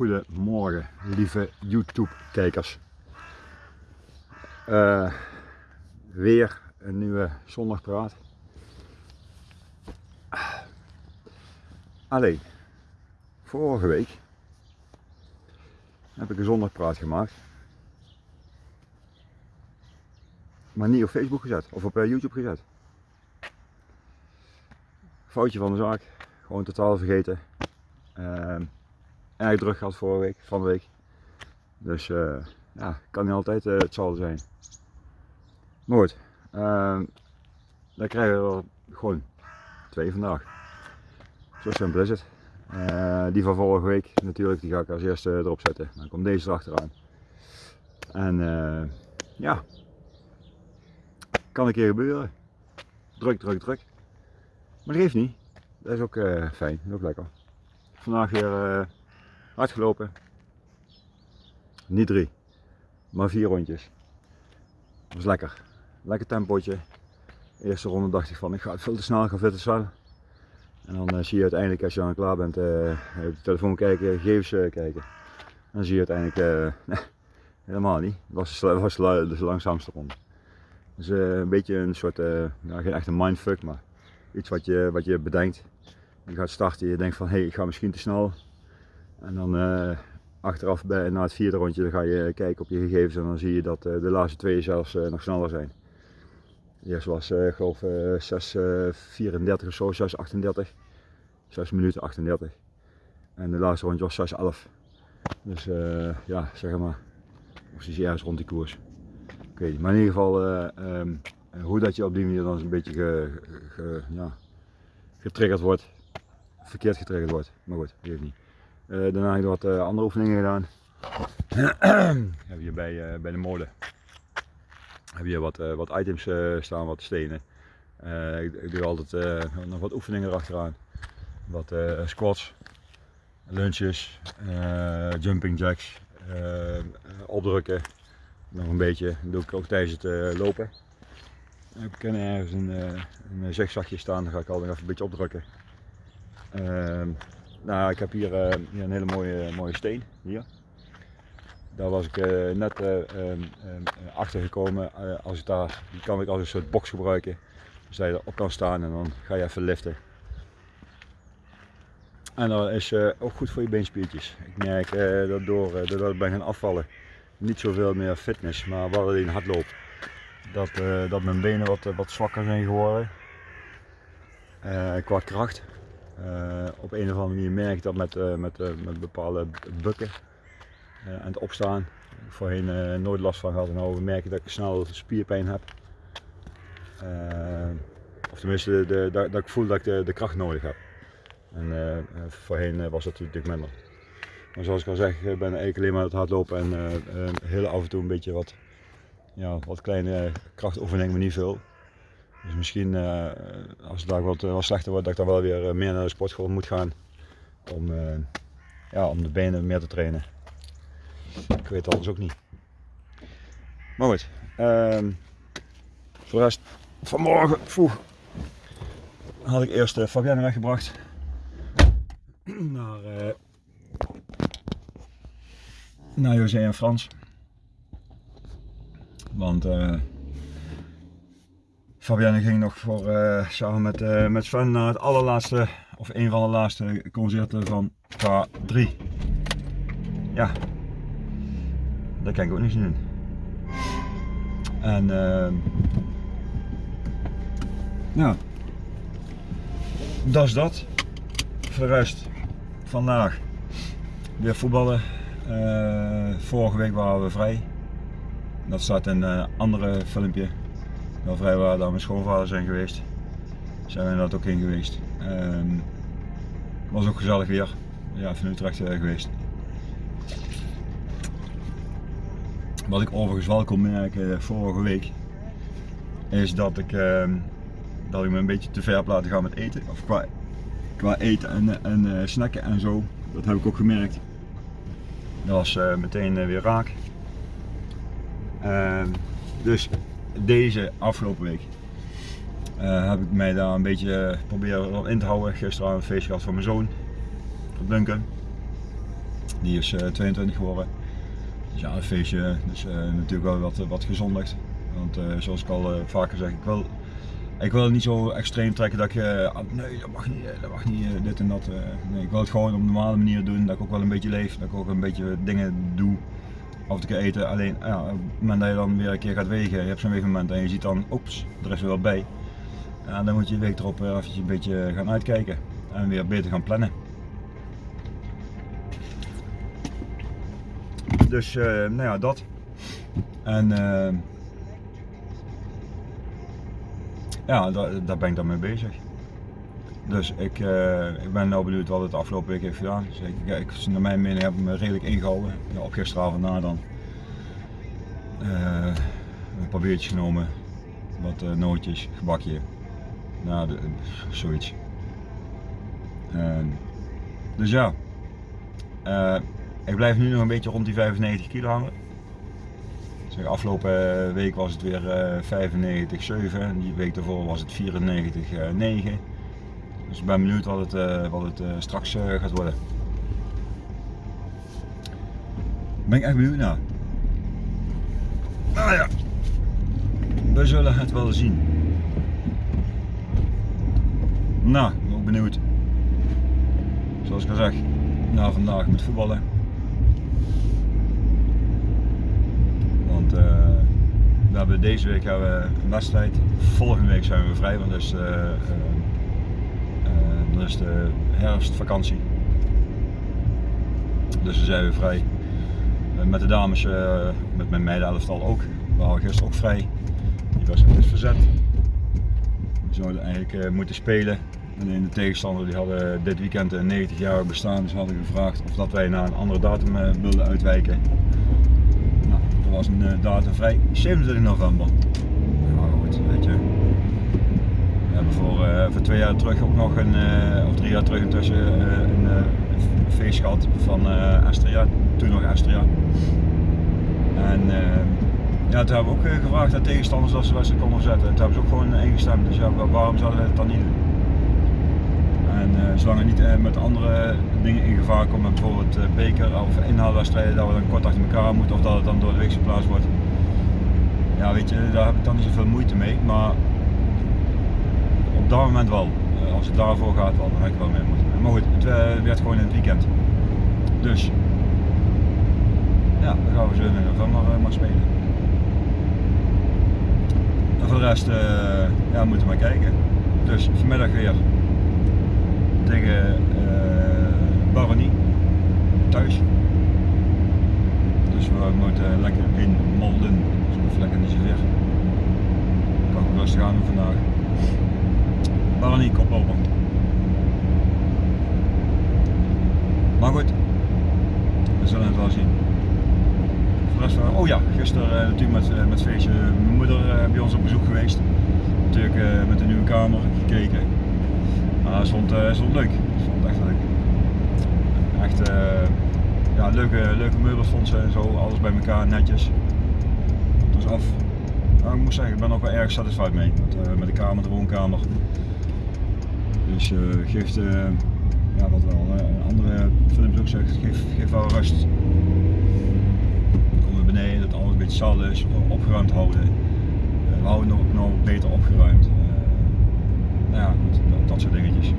Goedemorgen, lieve YouTube-kijkers. Uh, weer een nieuwe zondagpraat. Alleen, vorige week heb ik een zondagpraat gemaakt. Maar niet op Facebook gezet of op YouTube gezet. Foutje van de zaak, gewoon totaal vergeten. Uh, erg druk gehad vorige week, van de week. Dus uh, ja, kan niet altijd uh, hetzelfde zijn. Maar goed, uh, dan krijgen we er gewoon twee vandaag. Zo simpel is het. Uh, die van vorige week natuurlijk, die ga ik als eerste erop zetten. Dan komt deze erachteraan. En ja, kan een keer gebeuren. Druk, druk, druk. Maar dat geeft niet. Dat is ook fijn, dat ook lekker. Vandaag weer Hard gelopen. Niet drie, maar vier rondjes. Dat was lekker. Lekker tempootje. Eerste ronde dacht ik van ik ga veel te snel, gaan veel te snel. En dan uh, zie je uiteindelijk als je dan klaar bent, uh, op de telefoon kijken, gegevens uh, kijken. Dan zie je uiteindelijk, nee, helemaal niet. Het was, was de langzaamste ronde. Dus een beetje een soort, nou, geen echte mindfuck, maar iets wat je, wat je bedenkt. Je gaat starten, je denkt van hé, hey, ik ga misschien te snel. En dan uh, achteraf bij, na het vierde rondje dan ga je kijken op je gegevens en dan zie je dat uh, de laatste twee zelfs uh, nog sneller zijn. De eerste was ik geloof 6.34 of zo, 6.38. 6 minuten 38. En de laatste rondje was 6.11. Dus ja, zeg maar. Of is ergens rond die koers. Oké, maar in ieder geval um, hoe dat je op die manier dan een beetje ge, ja, getriggerd wordt. Verkeerd getriggerd wordt. Maar goed, geeft niet. Uh, daarna heb ik wat uh, andere oefeningen gedaan. heb je bij, uh, bij de molen heb je wat, wat items staan, wat stenen. Ik, ik, doe altijd nog wat oefeningen erachteraan. Wat squats, lunches, jumping jacks, opdrukken. Nog een beetje, doe ik ook tijdens het lopen. Ik ken ergens een, een staan, dan ga ik altijd even een beetje opdrukken. Ehm, nou, ik heb hier, uh, hier een hele mooie, mooie steen. Hier. Daar was ik uh, net uh, achter gekomen. als ik daar, die kan ik als een soort box gebruiken. Dus dat je erop kan staan en dan ga je even liften. En dat is ook goed voor je beenspiertjes. Ik merk dat door, doordat ik ben gaan afvallen, niet zoveel meer fitness, maar wel alleen hardloop. Dat, dat mijn benen wat, wat zwakker zijn geworden. qua kracht. Uh, op een of andere manier merk ik dat met, uh, met, uh, met bepaalde bukken en het opstaan. Voorheen nooit last van gehad en nu merk ik dat ik snel spierpijn heb. of tenminste de, dat, ik voel dat ik de, kracht nodig heb. En voorheen was dat natuurlijk minder. Maar zoals ik al zeg, ik ben eigenlijk alleen maar het hardlopen en heel af en toe een beetje wat, ja, wat kleine krachtoefeningen, maar niet veel. Dus misschien uh, als het daar wat, wat slechter wordt, dat ik dan wel weer meer naar de sportschool moet gaan. Om, ja, om de benen meer te trainen. Ik weet het anders ook niet. Maar goed. Um, voor de rest, vanmorgen vroeg had ik eerst Fabienne weggebracht. naar, uh, naar José en Frans. Want uh, Fabienne ging nog voor, uh, samen met, uh, met Sven naar het allerlaatste, of een van de laatste concerten van K3. Ja, daar kan ik ook niet zien in. En uh, ja, dat is dat. Voor de rest, vandaag weer voetballen. Uh, vorige week waren we vrij. Dat staat in een andere filmpje wel vrij waar dat mijn schoonvader zijn geweest. Zijn we dat ook in geweest. Um, was ook gezellig weer. Ja, van Utrecht uh, geweest. Wat ik overigens wel kon merken vorige week, is dat ik, uh, dat ik me een beetje te ver heb laten gaan met eten. Of qua, qua eten en, en uh, snacken en zo. Dat heb ik ook gemerkt. Dat was meteen weer raak. Ehm, dus deze afgelopen week uh, heb ik mij daar een beetje proberen in te houden. Gisteren een feestje gehad van mijn zoon Duncan. Die is 22 geworden. Dus ja, een feestje. Dus natuurlijk wel wat, wat gezondigd. Want zoals ik al vaker zeg, ik wil, ik wil niet zo extreem trekken dat ik, ah, nee dat mag niet, dat mag niet, dit en dat. nee, ik wil het gewoon op een normale manier doen, dat ik ook wel een beetje leef, dat ik ook een beetje dingen doe en toe eten. Alleen ja, op het moment dat je dan weer een keer gaat wegen, je hebt zo'n weegmoment en je ziet dan, oeps, er is er wel bij. En dan moet je de week erop even een beetje gaan uitkijken en weer beter gaan plannen. Dus uh, nou ja, dat. En uh, ja, daar, daar, ben ik dan mee bezig. Dus ik, uh, ik ben benieuwd wat het afgelopen week heeft gedaan. Dus ik, ik, naar mijn mening heb ik me redelijk ingehouden. Ja, op gisteravond na dan. een paar biertjes genomen. Wat nootjes, gebakje. Nou, de, zoiets. Dus ja, ik blijf nu nog een beetje rond die 95 kilo hangen. Zeg, afgelopen week was het weer uh, 95,7 en die week daarvoor was het 94,9. Dus ik ben benieuwd wat het, uh, wat het uh, straks gaat worden. Ben ik echt benieuwd naar. Nou ja, we zullen het wel zien. Nou, ik ben ook benieuwd zoals ik al zeg, na vandaag met voetballen. Want we hebben deze week hebben we een wedstrijd. Volgende week zijn we vrij, want uh, uh, dan is de herfstvakantie. Dus dan zijn we vrij. met de dames, met mijn meidenelftal ook. We waren gisteren ook vrij. Die was is verzet. We zouden eigenlijk moeten spelen Alleen de tegenstander die hadden dit weekend een 90 jaar bestaan, dus hadden gevraagd of dat wij naar een andere datum wilden uitwijken. Nou, er was een datum vrij, 27 november. Ja goed, weet je. We hebben voor, uh, voor twee jaar terug ook nog een, of drie jaar terug intussen, een, een feest gehad van Astria, toen nog Astria. En ja, toen hebben we ook gevraagd aan tegenstanders dat ze wedstrijd konden zetten. En toen hebben ze ook gewoon ingestemd, dus ja, waarom zouden we het dan niet doen? En zolang het niet met andere dingen in gevaar komt, bijvoorbeeld uh, beker of inhaalwedstrijden, dat we dan kort achter elkaar moeten of dat het dan door de week geplaatst wordt. Ja, weet je, daar heb ik dan niet zoveel moeite mee, maar op dat moment wel. als het daarvoor gaat, dan heb ik wel mee moeite mee. Maar goed, het werd gewoon in het weekend. Dus, ja, dan gaan we zo in november maar spelen. En voor de rest, ja, moeten we maar kijken. Dus vanmiddag weer tegen uh, Baronie thuis. Dus we moeten lekker in Malden, dus we hoeven lekker niet zo ver. Kan ik rustig aan doen vandaag. Baronie koploper. Maar goed, we zullen het wel zien. Oh ja, gisteren uh, natuurlijk met, uh, met feestje mijn moeder uh, bij ons op bezoek geweest. Natuurlijk met de nieuwe kamer gekeken. Maar het stond, stond leuk. Het stond echt leuk. Echt ja, leuke, leuke meubels vond ze en zo, alles bij elkaar netjes. Dus af. Nou, ik moet zeggen, ik ben ook wel erg satisfied mee. Met, met de kamer, de woonkamer. Dus geeft, ja wat wel, andere films ook zegt, geeft, geeft wel rust. Dan komen beneden, dat alles een beetje zal is, opgeruimd houden. we houden nog, nog beter opgeruimd nou ja, goed, dat, dat, soort dingetjes.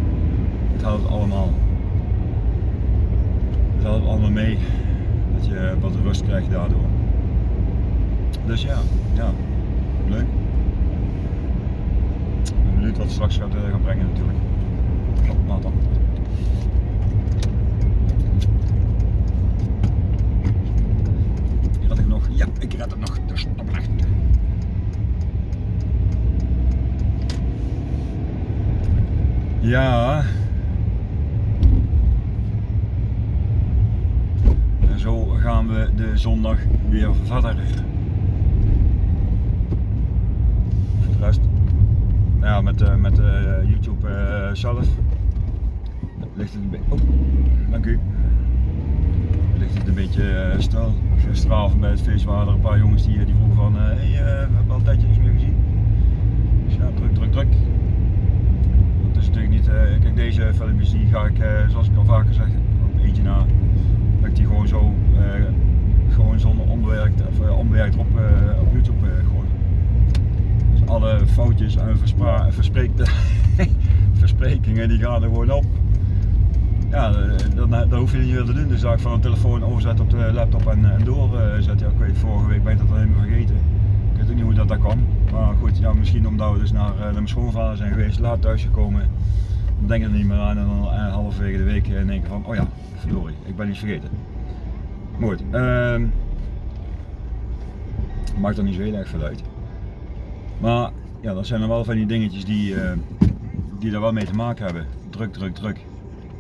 Het helpt allemaal. Het helpt allemaal mee dat je wat rust krijgt daardoor. Dus ja, ja, leuk. Ik ben benieuwd wat het straks gaat gaan brengen natuurlijk. Maar dan. Red ik nog? Ja, ik red het nog. Dus oprecht. Ja. En zo gaan we de zondag weer verder. Voor de rest. Ja, met, uh, met uh, YouTube uh, zelf ligt het een beetje. Oh, dank u. Ligt het een beetje uh, stil. Gisteravond bij het feest waren er een paar jongens die, eh, die vroegen van, hé, hey, we hebben al een tijdje niks meer gezien. Dus ja, druk, druk, druk. Want het is natuurlijk niet, kijk deze filmpjes die ga ik, zoals ik al vaker zeg, op eentje na, dat ik die gewoon zo, gewoon zonder onbewerkt, of, onbewerkt op, op YouTube gooi dus alle foutjes en verspreekte versprekingen die gaan er gewoon op. Ja, dan, dan hoef je niet meer te doen. Dus dat ik van een telefoon overzet op de laptop en, en doorzet. Ja, ik weet, vorige week ben ik dat al helemaal vergeten. Ik weet ook niet hoe dat, dat kwam. Maar goed, ja, misschien omdat we dus naar, naar mijn schoonvader zijn geweest, laat thuis gekomen. Dan denk ik er niet meer aan en dan halverwege de week denk ik van, oh ja, verdorie, ik ben iets vergeten. Goed, uh, maakt er niet zo heel erg veel uit. Maar ja, dat zijn er wel van die dingetjes die, uh, die daar wel mee te maken hebben. Druk, druk, druk.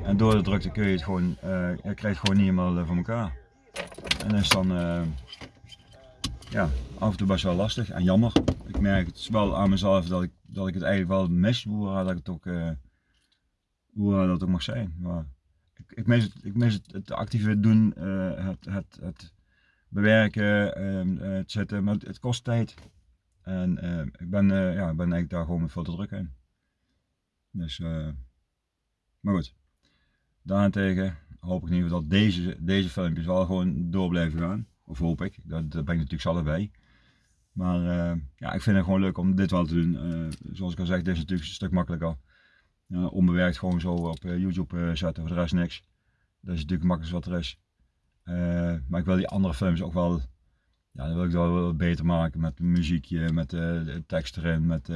En door de drukte kun je het gewoon, uh, je krijgt gewoon niet helemaal uh, voor elkaar. En dat is dan ja, af en toe best wel lastig en jammer. Ik merk het wel aan mezelf dat ik, dat ik het eigenlijk wel mis, hoe dat ik het ook, hoe dat ook mag zijn. Maar ik, ik, mis het, ik mis het, het actieve doen, het, het, het bewerken, ehm, het zetten, maar het kost tijd. En ik ben, ja, ben eigenlijk daar gewoon veel te druk in. Dus, maar goed. Daarentegen hoop ik in ieder geval dat deze, deze filmpjes wel gewoon door blijven gaan. Of hoop ik, daar, daar ben ik natuurlijk zelf bij. Maar ja, ik vind het gewoon leuk om dit wel te doen. zoals ik al zeg, dit is natuurlijk een stuk makkelijker. onbewerkt gewoon zo op YouTube zetten, voor de rest niks. Dat is natuurlijk makkelijk wat er is. maar ik wil die andere films ook wel ja, wil ik dat wel beter maken met muziekje, met tekst erin, met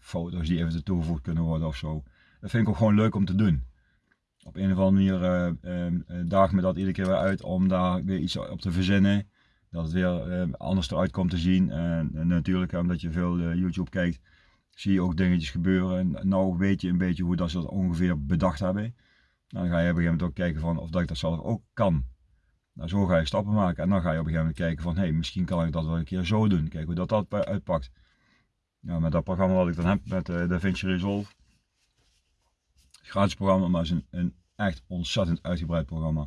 foto's die even toegevoegd kunnen worden of zo. Dat vind ik ook gewoon leuk om te doen. Op een of andere manier uh, daagt me dat iedere keer weer uit om daar weer iets op te verzinnen. Dat het weer anders eruit komt te zien. En, natuurlijk, omdat je veel YouTube kijkt, zie je ook dingetjes gebeuren. En nou weet je een beetje hoe dat ze dat ongeveer bedacht hebben. Dan ga je op een gegeven moment ook kijken van of dat ik dat zelf ook kan. Nou, zo ga je stappen maken en dan ga je op een gegeven moment kijken van, hé, hey, misschien kan ik dat wel een keer zo doen. Kijk hoe dat, dat uitpakt. Ja, met dat programma wat ik dan heb, met DaVinci Resolve. Gratis programma, maar is een, echt ontzettend uitgebreid programma.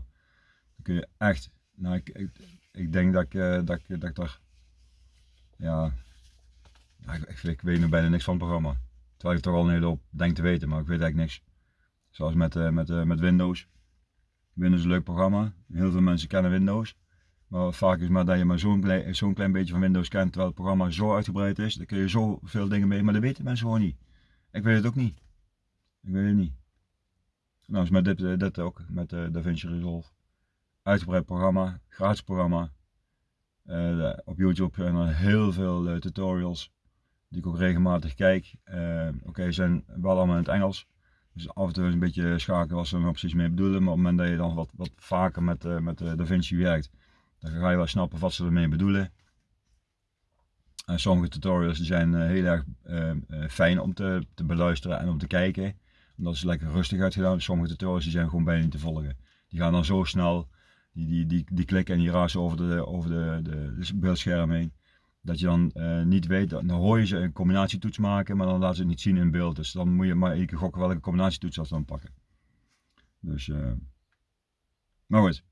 Dan kun je echt, nou, ik, ik, denk dat ik, dat, ik, dat daar, ja, ik, ik, weet nu bijna niks van het programma. Terwijl ik toch al een hele hoop denk te weten, maar ik weet eigenlijk niks. Zoals met, uh, met, met Windows. Windows is een leuk programma. Heel veel mensen kennen Windows. Maar vaak is maar dat je maar zo'n klein, klein beetje van Windows kent, terwijl het programma zo uitgebreid is. Dan kun je zoveel dingen mee, maar dat weten mensen gewoon niet. Ik weet het ook niet. Ik weet het niet. Nou, met dit, eh, dit ook, met uh, DaVinci Resolve. Uitgebreid programma, gratis programma. Uh, op YouTube zijn er heel veel uh, tutorials die ik ook regelmatig kijk. Oké, okay, zijn wel allemaal in het Engels. Dus af en toe is een beetje schakelen was ze er precies mee bedoelen. Maar op het moment dat je dan wat, wat vaker met, uh, met uh, DaVinci werkt, dan ga je wel snappen wat ze ermee bedoelen. En sommige tutorials zijn uh, heel erg fijn om te, te beluisteren en om te kijken. Omdat ze lekker rustig uitgedaan. Sommige tutorials zijn gewoon bijna niet te volgen. Die gaan dan zo snel, die, die, die, die klikken en die razen over de, over de, de, beeldscherm heen dat je dan uh, niet weet, dan hoor je ze een combinatietoets maken, maar dan laten ze het niet zien in beeld. Dus dan moet je maar keer gokken welke combinatietoets ze dan pakken. Dus, uh, maar goed.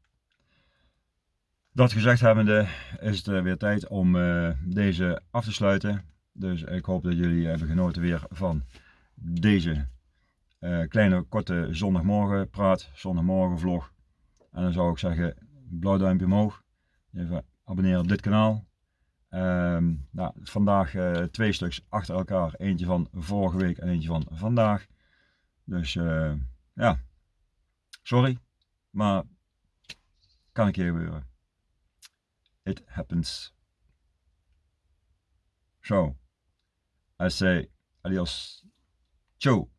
Dat gezegd hebbende is het uh, weer tijd om deze af te sluiten. Dus ik hoop dat jullie hebben genoten weer van deze kleine korte zondagmorgen praat, zondagmorgen vlog. En dan zou ik zeggen, blauw duimpje omhoog. Even abonneren op dit kanaal. Um, nou, vandaag uh, twee stuks achter elkaar. Eentje van vorige week en eentje van vandaag. Dus uh, ja, sorry. Maar kan een keer gebeuren. It happens. So, I say adios. Ciao.